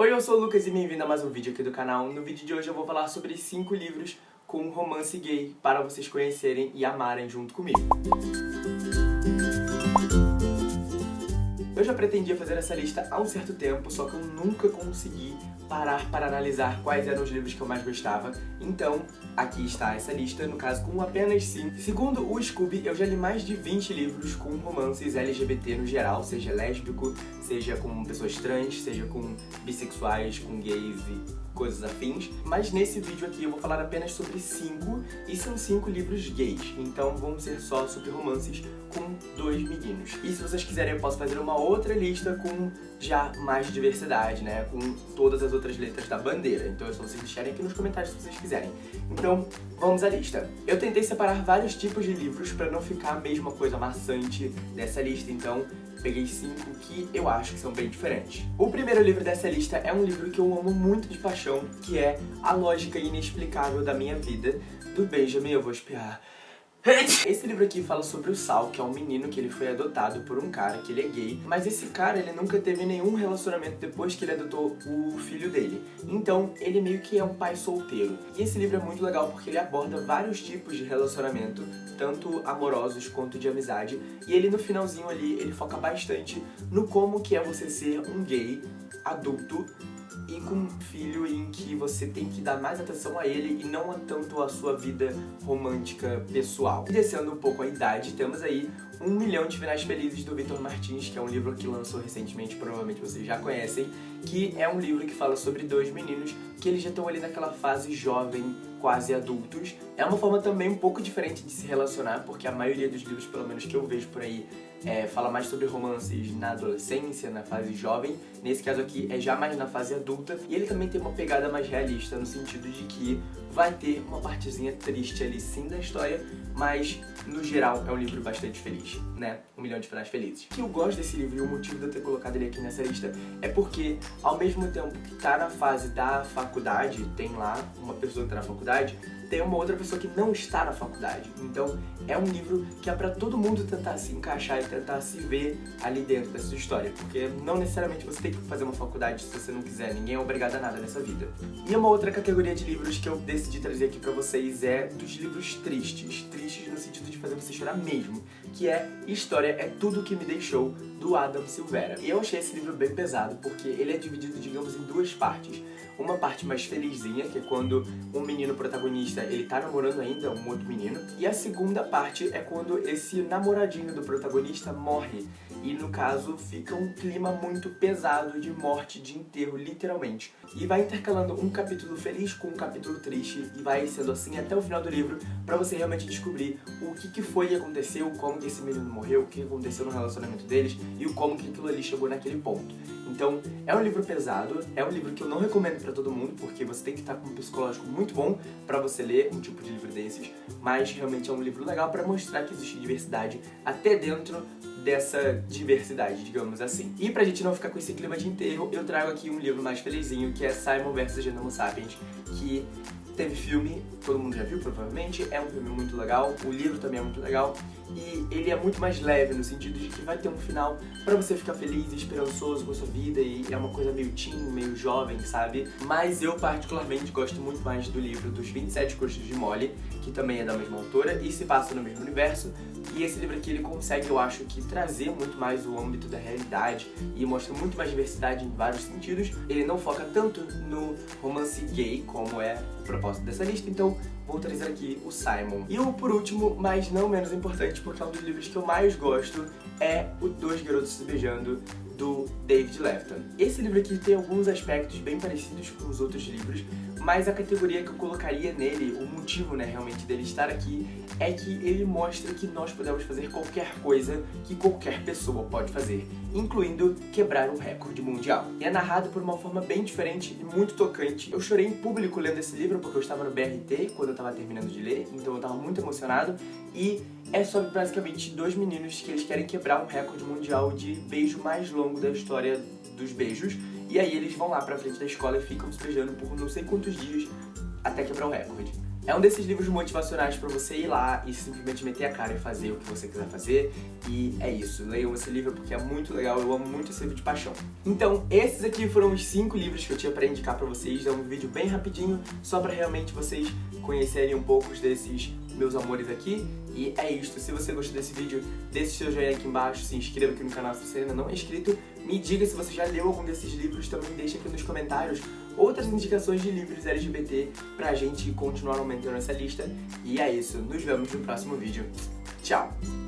Oi, eu sou o Lucas e bem-vindo a mais um vídeo aqui do canal. No vídeo de hoje eu vou falar sobre 5 livros com romance gay para vocês conhecerem e amarem junto comigo. Já pretendia fazer essa lista há um certo tempo, só que eu nunca consegui parar para analisar quais eram os livros que eu mais gostava. Então, aqui está essa lista, no caso com apenas 5. Segundo o Scooby, eu já li mais de 20 livros com romances LGBT no geral, seja lésbico, seja com pessoas trans, seja com bissexuais, com gays e coisas afins, mas nesse vídeo aqui eu vou falar apenas sobre cinco, e são cinco livros gays, então vão ser só sobre romances com dois meninos. E se vocês quiserem eu posso fazer uma outra lista com já mais diversidade, né, com todas as outras letras da bandeira, então é só vocês deixarem aqui nos comentários se vocês quiserem. Então, vamos à lista. Eu tentei separar vários tipos de livros para não ficar a mesma coisa maçante dessa lista, então peguei cinco que eu acho que são bem diferentes. O primeiro livro dessa lista é um livro que eu amo muito de paixão, que é A Lógica Inexplicável da Minha Vida, do Benjamin, eu vou espiar, esse livro aqui fala sobre o Sal, que é um menino que ele foi adotado por um cara, que ele é gay, mas esse cara ele nunca teve nenhum relacionamento depois que ele adotou o filho dele. Então ele meio que é um pai solteiro. E esse livro é muito legal porque ele aborda vários tipos de relacionamento, tanto amorosos quanto de amizade, e ele no finalzinho ali, ele foca bastante no como que é você ser um gay adulto e com um filho em que você tem que dar mais atenção a ele e não tanto a sua vida romântica pessoal. E descendo um pouco a idade, temos aí Um Milhão de Finais Felizes do Victor Martins, que é um livro que lançou recentemente, provavelmente vocês já conhecem, que é um livro que fala sobre dois meninos que eles já estão ali naquela fase jovem, quase adultos. É uma forma também um pouco diferente de se relacionar, porque a maioria dos livros, pelo menos que eu vejo por aí, é, fala mais sobre romances na adolescência, na fase jovem. Nesse caso aqui é já mais na fase adulta. E ele também tem uma pegada mais realista, no sentido de que vai ter uma partezinha triste ali sim da história, mas no geral é um livro bastante feliz, né? Um milhão de finais felizes. O que eu gosto desse livro e o motivo de eu ter colocado ele aqui nessa lista é porque, ao mesmo tempo que tá na fase da faculdade, tem lá uma pessoa que tá na faculdade, tem uma outra pessoa que não está na faculdade. Então é um livro que é pra todo mundo tentar se encaixar e tentar se ver ali dentro dessa história. Porque não necessariamente você tem que fazer uma faculdade se você não quiser, ninguém é obrigado a nada nessa vida. E uma outra categoria de livros que eu decidi trazer aqui pra vocês é dos livros tristes. Tristes no sentido de fazer você chorar mesmo. Que é História é Tudo Que Me Deixou, do Adam Silveira. E eu achei esse livro bem pesado, porque ele é dividido, digamos, em duas partes. Uma parte mais felizinha, que é quando um menino protagonista, ele tá namorando ainda um outro menino. E a segunda parte é quando esse namoradinho do protagonista morre. E no caso, fica um clima muito pesado de morte, de enterro, literalmente. E vai intercalando um capítulo feliz com um capítulo triste, e vai sendo assim até o final do livro, pra você realmente descobrir o que, que foi que aconteceu, como que esse menino morreu, o que aconteceu no relacionamento deles, e o como que aquilo ali chegou naquele ponto. Então, é um livro pesado, é um livro que eu não recomendo pra todo mundo, porque você tem que estar com um psicológico muito bom pra você ler um tipo de livro desses, mas realmente é um livro legal pra mostrar que existe diversidade até dentro dessa diversidade, digamos assim. E pra gente não ficar com esse clima de enterro, eu trago aqui um livro mais felizinho, que é Simon vs Genoma Sapiens, que teve filme, todo mundo já viu provavelmente, é um filme muito legal, o livro também é muito legal, e ele é muito mais leve no sentido de que vai ter um final pra você ficar feliz e esperançoso com a sua vida, e é uma coisa meio teen, meio jovem, sabe? Mas eu particularmente gosto muito mais do livro dos 27 Cursos de Molly, que também é da mesma autora e se passa no mesmo universo, e esse livro aqui ele consegue, eu acho que, trazer muito mais o âmbito da realidade e mostra muito mais diversidade em vários sentidos. Ele não foca tanto no romance gay, como é o propósito dessa lista, então vou trazer aqui o Simon. E o por último, mas não menos importante, porque é um dos livros que eu mais gosto, é o Dois Garotos Se Beijando, do David Lefton. Esse livro aqui tem alguns aspectos bem parecidos com os outros livros, mas a categoria que eu colocaria nele, o motivo, né, realmente dele estar aqui, é que ele mostra que nós podemos fazer qualquer coisa que qualquer pessoa pode fazer, incluindo quebrar um recorde mundial. E é narrado por uma forma bem diferente e muito tocante. Eu chorei em público lendo esse livro porque eu estava no BRT quando eu estava terminando de ler, então eu estava muito emocionado, e é sobre basicamente dois meninos que eles querem quebrar um recorde mundial de beijo mais longo da história dos beijos. E aí eles vão lá pra frente da escola e ficam se beijando por não sei quantos dias até quebrar o recorde. É um desses livros motivacionais pra você ir lá e simplesmente meter a cara e fazer o que você quiser fazer. E é isso, leiam esse livro porque é muito legal, eu amo muito esse livro de paixão. Então, esses aqui foram os cinco livros que eu tinha pra indicar pra vocês. É um vídeo bem rapidinho, só pra realmente vocês conhecerem um pouco desses meus amores aqui. E é isto, se você gostou desse vídeo, deixe seu joinha aqui embaixo, se inscreva aqui no canal se você ainda não é inscrito. Me diga se você já leu algum desses livros, também deixa aqui nos comentários outras indicações de livros LGBT pra gente continuar aumentando essa lista. E é isso, nos vemos no próximo vídeo. Tchau!